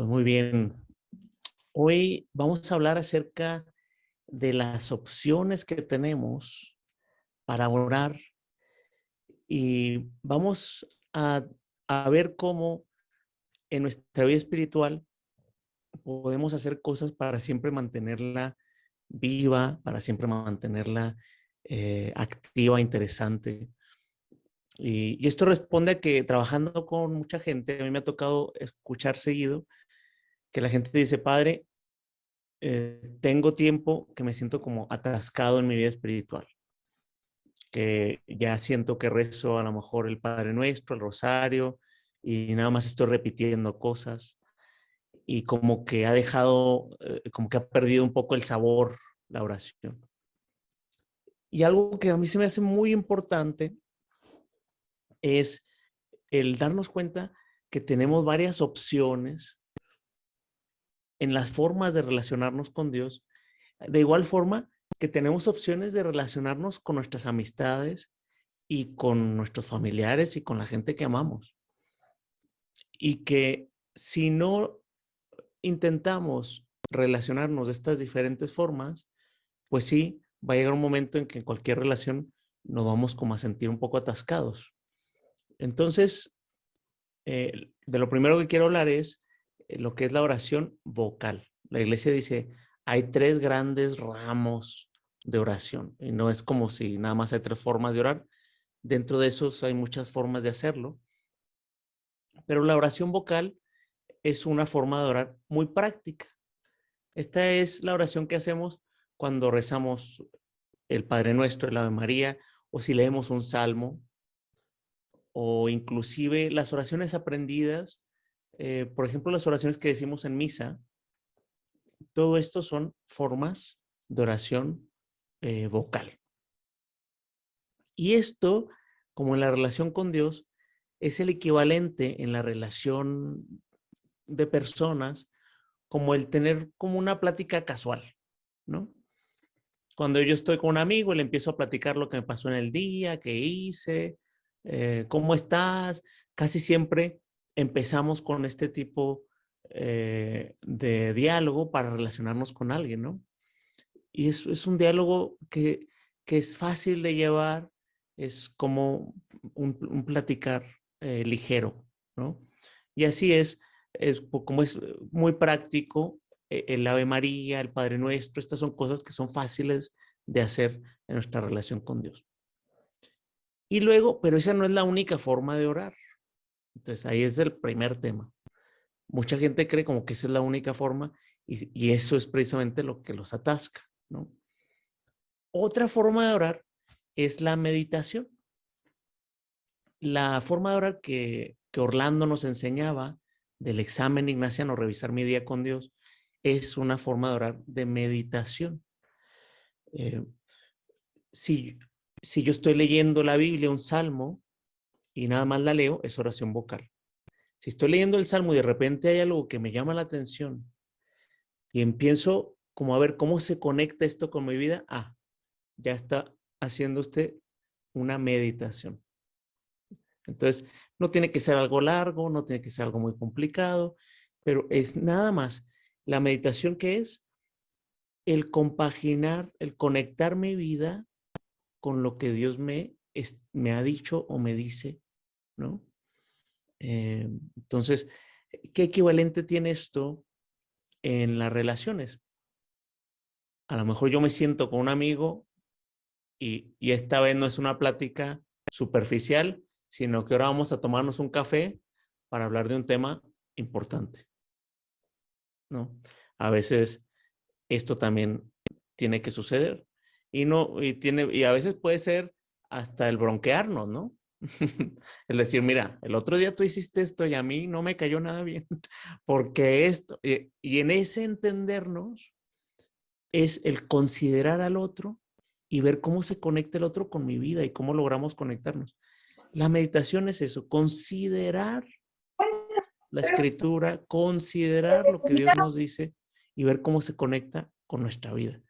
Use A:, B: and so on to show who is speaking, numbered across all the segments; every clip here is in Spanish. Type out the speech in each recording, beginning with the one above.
A: Pues muy bien. Hoy vamos a hablar acerca de las opciones que tenemos para orar y vamos a, a ver cómo en nuestra vida espiritual podemos hacer cosas para siempre mantenerla viva, para siempre mantenerla eh, activa, interesante. Y, esto responde a que trabajando con mucha gente, a mí me ha tocado escuchar seguido que la gente dice, padre, eh, tengo tiempo que me siento como atascado en mi vida espiritual, que ya siento que rezo a lo mejor el Padre Nuestro, el Rosario, y nada más estoy repitiendo cosas y como que ha dejado, eh, como que ha perdido un poco el sabor la oración. Y algo que a mí se me hace muy importante es el darnos cuenta que tenemos varias opciones en las formas de relacionarnos con Dios. De igual forma que tenemos opciones de relacionarnos con nuestras amistades y con nuestros familiares y con la gente que amamos. Y que si no intentamos relacionarnos de estas diferentes formas, pues sí, va a llegar un momento en que en cualquier relación nos vamos como a sentir un poco atascados. Entonces, eh, de lo primero que quiero hablar es lo que es la oración vocal. La iglesia dice, hay tres grandes ramos de oración y no es como si nada más hay tres formas de orar. Dentro de esos hay muchas formas de hacerlo. Pero la oración vocal es una forma de orar muy práctica. Esta es la oración que hacemos cuando rezamos el Padre Nuestro, el Ave María, o si leemos un salmo, o inclusive las oraciones aprendidas, eh, por ejemplo, las oraciones que decimos en misa, todo esto son formas de oración eh, vocal. Y esto, como en la relación con Dios, es el equivalente en la relación de personas como el tener como una plática casual, ¿no? Cuando yo estoy con un amigo, le empiezo a platicar lo que me pasó en el día, qué hice, eh, cómo estás. Casi siempre empezamos con este tipo eh, de diálogo para relacionarnos con alguien, ¿no? Y es, es un diálogo que, es fácil de llevar, es como un, platicar eh, ligero, ¿no? Y así es, es como es muy práctico, e, el Ave María, el Padre Nuestro, estas son cosas que son fáciles de hacer en nuestra relación con Dios. Y luego, pero esa no es la única forma de orar. Entonces ahí es el primer tema. Mucha gente cree como que esa es la única forma y, eso es precisamente lo que los atasca, ¿no? Otra forma de orar es la meditación. La forma de orar que, que Orlando nos enseñaba del examen ignaciano, revisar mi día con Dios, es una forma de orar de meditación. Eh, si, si yo estoy leyendo la Biblia, un salmo, y nada más la leo, es oración vocal. Si estoy leyendo el salmo y de repente hay algo que me llama la atención y empiezo como a ver cómo se conecta esto con mi vida, ah, ya está haciendo usted una meditación. Entonces, no tiene que ser algo largo, no tiene que ser algo muy complicado, pero es nada más la meditación que es el compaginar, el conectar mi vida con lo que Dios me, me ha dicho o me dice, ¿no? Eh, entonces, ¿qué equivalente tiene esto en las relaciones? A lo mejor yo me siento con un amigo y, y esta vez no es una plática superficial, sino que ahora vamos a tomarnos un café para hablar de un tema importante. ¿no? A veces esto también tiene que suceder. Y no, tiene, y a veces puede ser hasta el bronquearnos, ¿no? es decir, mira, el otro día tú hiciste esto y a mí no me cayó nada bien, porque esto, y, y en ese entendernos es el considerar al otro y ver cómo se conecta el otro con mi vida y cómo logramos conectarnos. La meditación es eso, considerar la escritura, considerar lo que Dios nos dice y ver cómo se conecta con nuestra vida.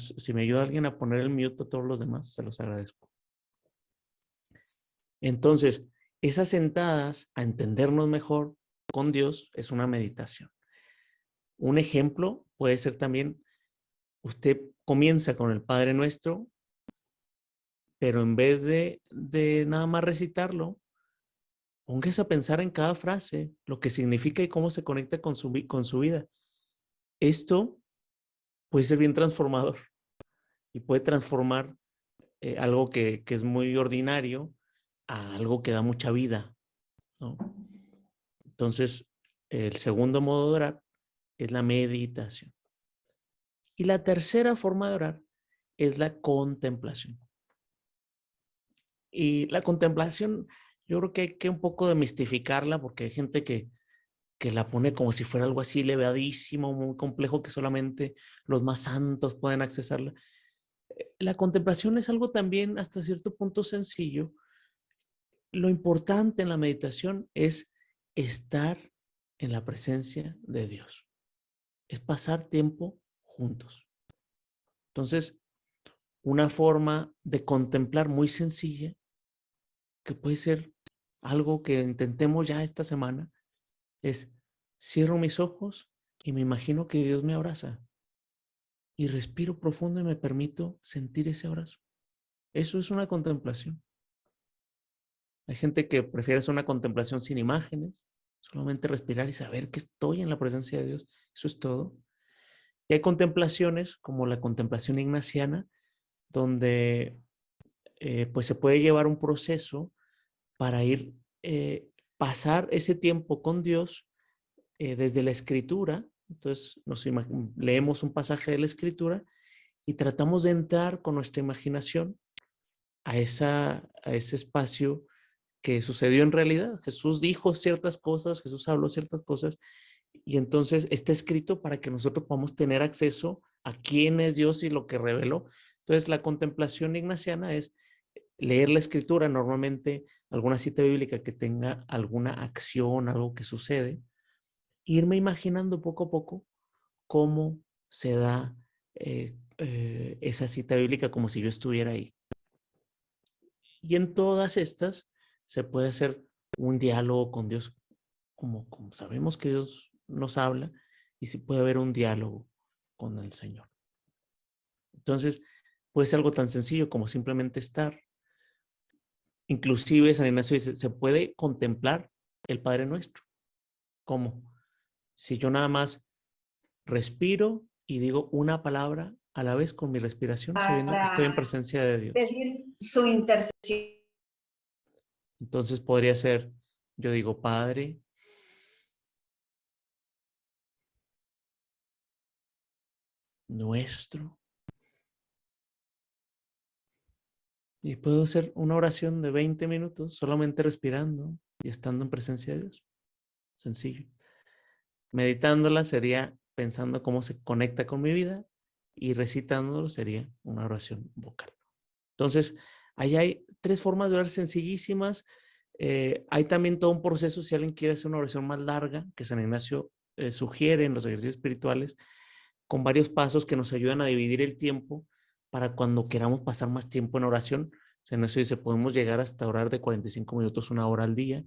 A: Si me ayuda alguien a poner el mute a todos los demás, se los agradezco. Entonces, esas sentadas a entendernos mejor, con Dios es una meditación. Un ejemplo puede ser también, usted comienza con el Padre Nuestro, pero en vez de, de nada más recitarlo, póngase a pensar en cada frase, lo que significa y cómo se conecta con su, con su vida. Esto puede ser bien transformador y puede transformar eh, algo que, que, es muy ordinario a algo que da mucha vida. ¿no? Entonces, el segundo modo de orar es la meditación. Y la tercera forma de orar es la contemplación. Y la contemplación, yo creo que hay que un poco demistificarla porque hay gente que, que la pone como si fuera algo así elevadísimo, muy complejo, que solamente los más santos pueden accesarla. Eh, la contemplación es algo también hasta cierto punto sencillo. Lo importante en la meditación es estar en la presencia de Dios. Es pasar tiempo juntos. Entonces, una forma de contemplar muy sencilla, que puede ser algo que intentemos ya esta semana, es cierro mis ojos y me imagino que Dios me abraza. Y respiro profundo y me permito sentir ese abrazo. Eso es una contemplación. Hay gente que prefiere hacer una contemplación sin imágenes, solamente respirar y saber que estoy en la presencia de Dios. Eso es todo. Y hay contemplaciones como la contemplación ignaciana, donde eh, pues se puede llevar un proceso para ir, eh, pasar ese tiempo con Dios eh, desde la escritura. Entonces nos leemos un pasaje de la escritura y tratamos de entrar con nuestra imaginación a, esa, a ese espacio que sucedió en realidad. Jesús dijo ciertas cosas, Jesús habló ciertas cosas y entonces está escrito para que nosotros podamos tener acceso a quién es Dios y lo que reveló. Entonces la contemplación ignaciana es leer la escritura, normalmente alguna cita bíblica que tenga alguna acción, algo que sucede, irme imaginando poco a poco cómo se da eh, eh, esa cita bíblica como si yo estuviera ahí. Y en todas estas se puede hacer un diálogo con Dios, como, como sabemos que Dios nos habla, y si puede haber un diálogo con el Señor. Entonces, puede ser algo tan sencillo como simplemente estar. Inclusive San Ignacio dice, se puede contemplar el Padre Nuestro. ¿Cómo? Si yo nada más respiro y digo una palabra a la vez con mi respiración, sabiendo que estoy en presencia de Dios.
B: Pedir su intercesión.
A: Entonces podría ser, yo digo, Padre, nuestro. Y puedo hacer una oración de 20 minutos solamente respirando y estando en presencia de Dios. Sencillo. Meditándola sería pensando cómo se conecta con mi vida y recitándolo sería una oración vocal. Entonces, ahí hay tres formas de orar sencillísimas. Eh, hay también todo un proceso, si alguien quiere hacer una oración más larga, que San Ignacio eh, sugiere en los ejercicios espirituales, con varios pasos que nos ayudan a dividir el tiempo para cuando queramos pasar más tiempo en oración. San Ignacio dice, podemos llegar hasta orar de 45 minutos, una hora al día,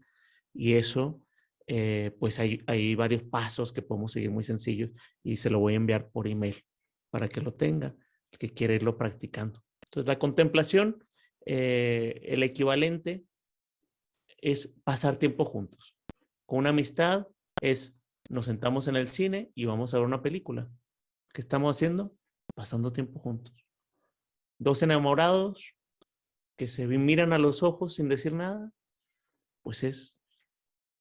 A: y eso, eh, pues hay, varios pasos que podemos seguir muy sencillos, y se lo voy a enviar por email para que lo tenga, que quiere irlo practicando. Entonces, la contemplación el equivalente es pasar tiempo juntos. Con una amistad es nos sentamos en el cine y vamos a ver una película. ¿Qué estamos haciendo? Pasando tiempo juntos. Dos enamorados que se miran a los ojos sin decir nada, pues es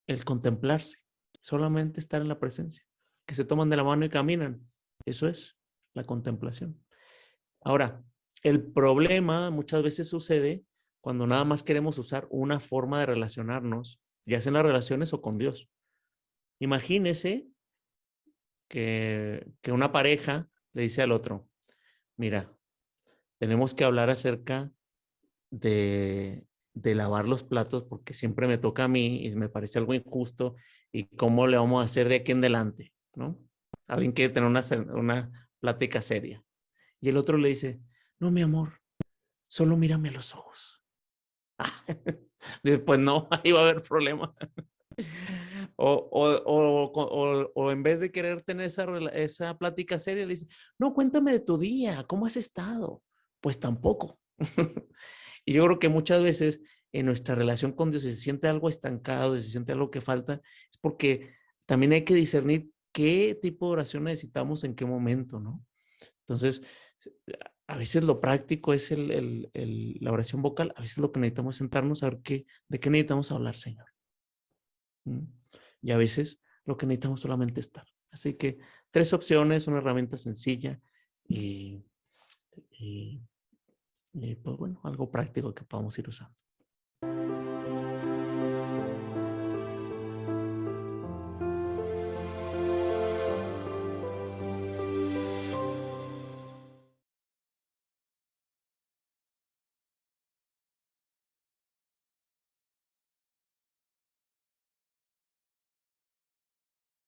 A: el contemplarse, solamente estar en la presencia, que se toman de la mano y caminan. Eso es la contemplación. Ahora, el problema muchas veces sucede cuando nada más queremos usar una forma de relacionarnos, ya sea en las relaciones o con Dios. Imagínese que, que una pareja le dice al otro, mira, tenemos que hablar acerca de, de lavar los platos porque siempre me toca a mí y me parece algo injusto y cómo le vamos a hacer de aquí en adelante, ¿no? Alguien quiere tener una, una plática seria. Y el otro le dice, no, mi amor, solo mírame a los ojos. Después no, ahí va a haber problema. O, o, o, en vez de querer tener esa, esa plática seria, le no, cuéntame de tu día, ¿cómo has estado? Pues tampoco. y yo creo que muchas veces en nuestra relación con Dios, se siente algo estancado, se siente algo que falta, es porque también hay que discernir qué tipo de oración necesitamos en qué momento, ¿no? Entonces, a veces lo práctico es el, la oración vocal, a veces lo que necesitamos es sentarnos a ver qué, de qué necesitamos hablar, Señor. Y a veces lo que necesitamos solamente estar. Así que tres opciones, una herramienta sencilla y, y pues bueno, algo práctico que podamos ir usando.